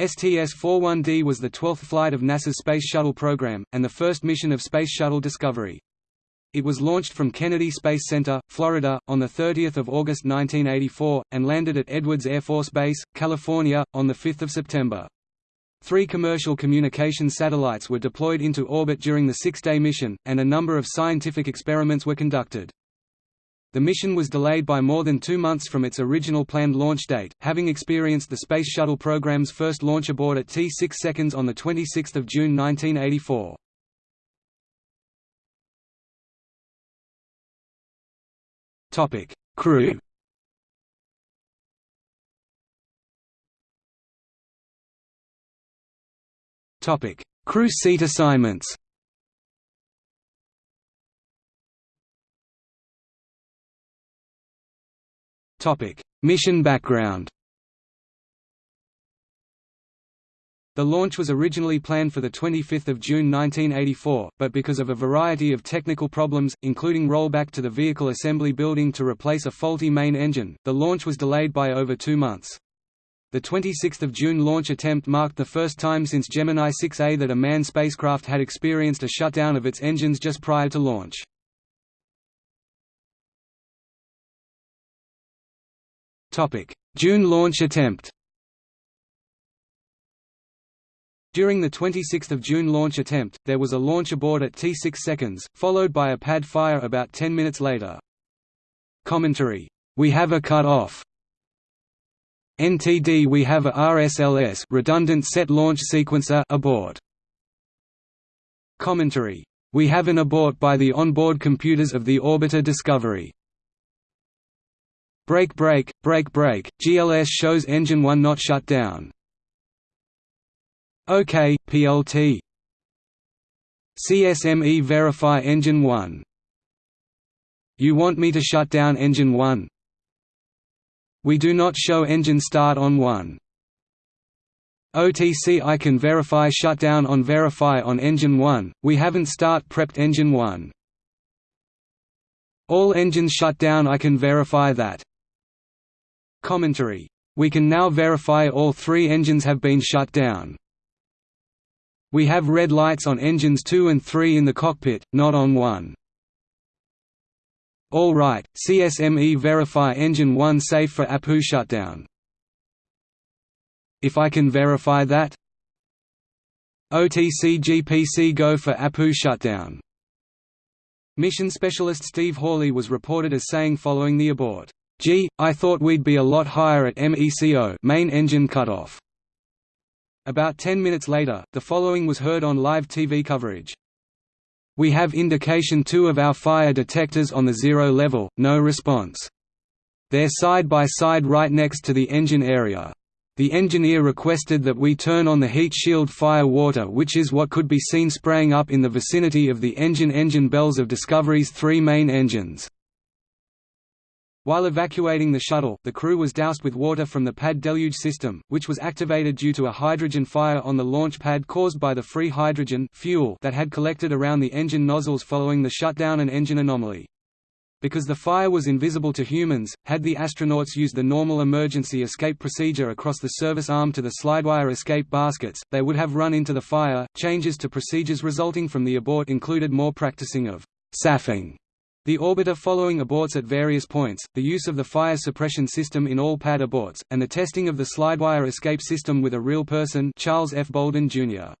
STS-41D was the 12th flight of NASA's Space Shuttle program, and the first mission of Space Shuttle Discovery. It was launched from Kennedy Space Center, Florida, on 30 August 1984, and landed at Edwards Air Force Base, California, on 5 September. Three commercial communication satellites were deployed into orbit during the six-day mission, and a number of scientific experiments were conducted. The mission was delayed by more than two months from its original planned launch date, having experienced the Space Shuttle program's first launch abort at T 6 seconds on 26 June 1984. Crew Crew seat assignments Topic: Mission background. The launch was originally planned for 25 June 1984, but because of a variety of technical problems, including rollback to the vehicle assembly building to replace a faulty main engine, the launch was delayed by over two months. The 26 June launch attempt marked the first time since Gemini 6A that a manned spacecraft had experienced a shutdown of its engines just prior to launch. June launch attempt During the 26 June launch attempt, there was a launch abort at T6 seconds, followed by a pad fire about 10 minutes later. Commentary, "We have a cut-off." NTD we have a RSLS redundant set launch sequencer abort. Commentary, "We have an abort by the onboard computers of the orbiter Discovery." Break break, break break, GLS shows engine 1 not shut down. OK, PLT CSME verify engine 1 You want me to shut down engine 1? We do not show engine start on 1. OTC I can verify shutdown on verify on engine 1, we haven't start prepped engine 1. All engines shut down I can verify that. Commentary. We can now verify all three engines have been shut down. We have red lights on engines 2 and 3 in the cockpit, not on 1. All right, CSME verify engine 1 safe for APU shutdown. If I can verify that OTC GPC go for APU shutdown. Mission specialist Steve Hawley was reported as saying following the abort, Gee, I thought we'd be a lot higher at MECO main engine cutoff. About 10 minutes later, the following was heard on live TV coverage. We have indication two of our fire detectors on the zero level, no response. They're side by side right next to the engine area. The engineer requested that we turn on the heat shield fire water which is what could be seen spraying up in the vicinity of the engine engine bells of Discovery's three main engines. While evacuating the shuttle, the crew was doused with water from the pad deluge system, which was activated due to a hydrogen fire on the launch pad caused by the free hydrogen fuel that had collected around the engine nozzles following the shutdown and engine anomaly. Because the fire was invisible to humans, had the astronauts used the normal emergency escape procedure across the service arm to the slidewire escape baskets, they would have run into the fire. Changes to procedures resulting from the abort included more practicing of SAFing the orbiter following aborts at various points, the use of the fire suppression system in all pad aborts, and the testing of the slidewire escape system with a real person Charles F. Bolden, Jr.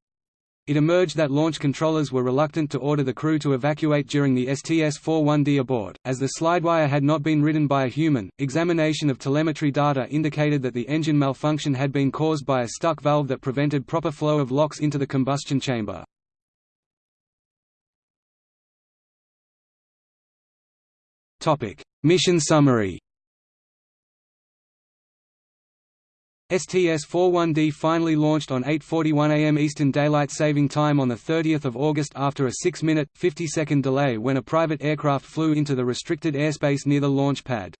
It emerged that launch controllers were reluctant to order the crew to evacuate during the STS-41D abort, as the slidewire had not been ridden by a human. Examination of telemetry data indicated that the engine malfunction had been caused by a stuck valve that prevented proper flow of LOX into the combustion chamber. Topic: Mission summary. STS-41D finally launched on 8:41 a.m. Eastern Daylight Saving Time on the 30th of August after a 6-minute 50-second delay when a private aircraft flew into the restricted airspace near the launch pad.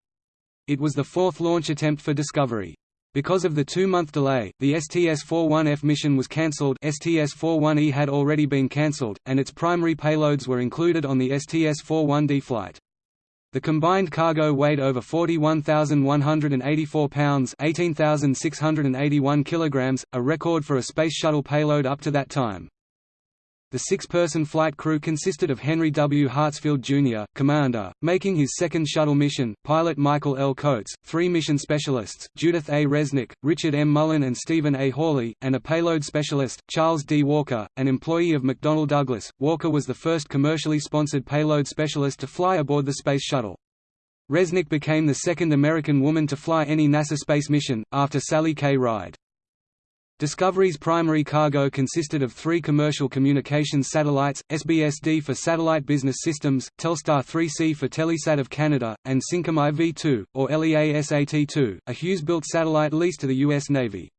It was the fourth launch attempt for Discovery. Because of the two-month delay, the STS-41F mission was cancelled STS-41E had already been cancelled, and its primary payloads were included on the STS-41D flight. The combined cargo weighed over 41,184 pounds 18,681 kilograms, a record for a Space Shuttle payload up to that time. The six-person flight crew consisted of Henry W. Hartsfield, Jr., commander, making his second shuttle mission, pilot Michael L. Coats, three mission specialists, Judith A. Resnik, Richard M. Mullane and Stephen A. Hawley, and a payload specialist, Charles D. Walker, an employee of McDonnell Douglas. Walker was the first commercially sponsored payload specialist to fly aboard the Space Shuttle. Resnik became the second American woman to fly any NASA space mission, after Sally K. Ride. Discovery's primary cargo consisted of three commercial communications satellites, SBSD for Satellite Business Systems, Telstar 3C for Telesat of Canada, and Syncom IV-2, or LEASAT-2, a Hughes-built satellite leased to the U.S. Navy.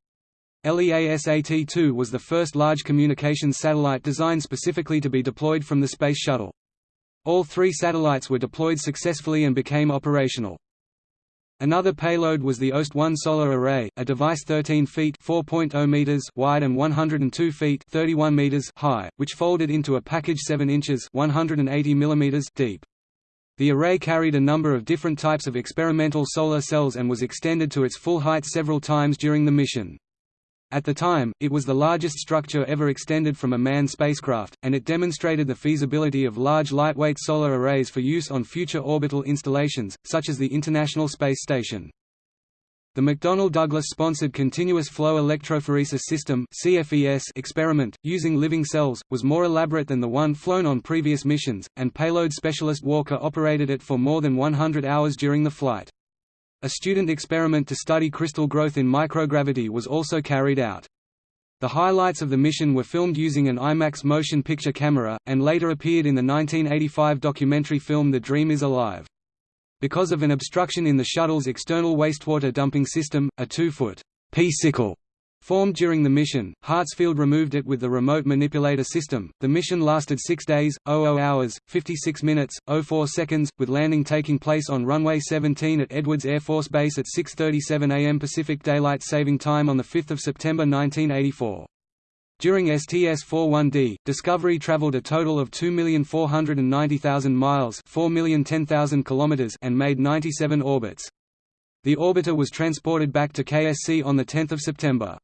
LEASAT-2 was the first large communications satellite designed specifically to be deployed from the Space Shuttle. All three satellites were deployed successfully and became operational. Another payload was the OST-1 solar array, a device 13 feet (4.0 meters) wide and 102 feet (31 meters) high, which folded into a package 7 inches (180 millimeters) deep. The array carried a number of different types of experimental solar cells and was extended to its full height several times during the mission. At the time, it was the largest structure ever extended from a manned spacecraft, and it demonstrated the feasibility of large lightweight solar arrays for use on future orbital installations, such as the International Space Station. The McDonnell Douglas-sponsored Continuous Flow Electrophoresis System experiment, using living cells, was more elaborate than the one flown on previous missions, and payload specialist Walker operated it for more than 100 hours during the flight. A student experiment to study crystal growth in microgravity was also carried out. The highlights of the mission were filmed using an IMAX motion picture camera, and later appeared in the 1985 documentary film The Dream is Alive. Because of an obstruction in the shuttle's external wastewater dumping system, a two-foot P-sickle Formed during the mission, Hartsfield removed it with the remote manipulator system. The mission lasted 6 days, 00 hours, 56 minutes, 04 seconds, with landing taking place on runway 17 at Edwards Air Force Base at 6:37 a.m. Pacific Daylight Saving Time on the 5th of September 1984. During STS-41D, Discovery traveled a total of 2,490,000 miles, 4,010,000 kilometers, and made 97 orbits. The orbiter was transported back to KSC on the 10th of September.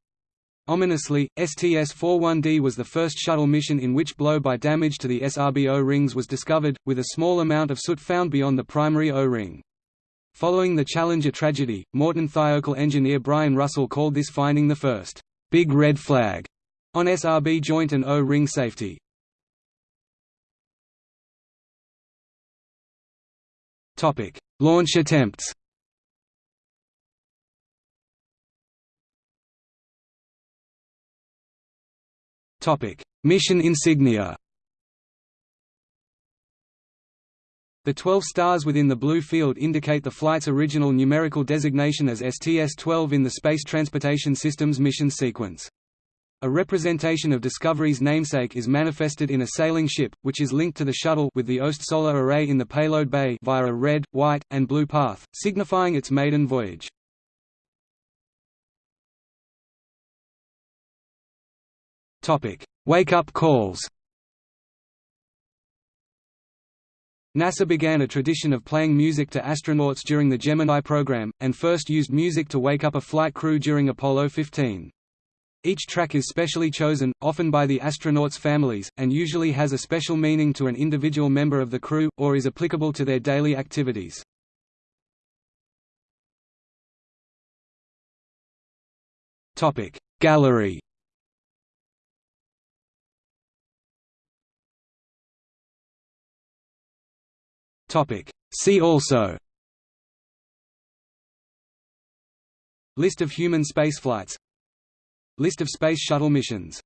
Ominously, STS-41D was the first shuttle mission in which blow-by damage to the SRB O-rings was discovered, with a small amount of soot found beyond the primary O-ring. Following the Challenger tragedy, Morton Thiokol engineer Brian Russell called this finding the first, "...big red flag," on SRB joint and O-ring safety. Launch attempts Mission insignia The 12 stars within the blue field indicate the flight's original numerical designation as STS-12 in the Space Transportation System's mission sequence. A representation of Discovery's namesake is manifested in a sailing ship, which is linked to the shuttle with the OST solar array in the payload bay via a red, white, and blue path, signifying its maiden voyage. Wake-up calls NASA began a tradition of playing music to astronauts during the Gemini program, and first used music to wake up a flight crew during Apollo 15. Each track is specially chosen, often by the astronauts' families, and usually has a special meaning to an individual member of the crew, or is applicable to their daily activities. Gallery Topic. See also. List of human spaceflights. List of Space Shuttle missions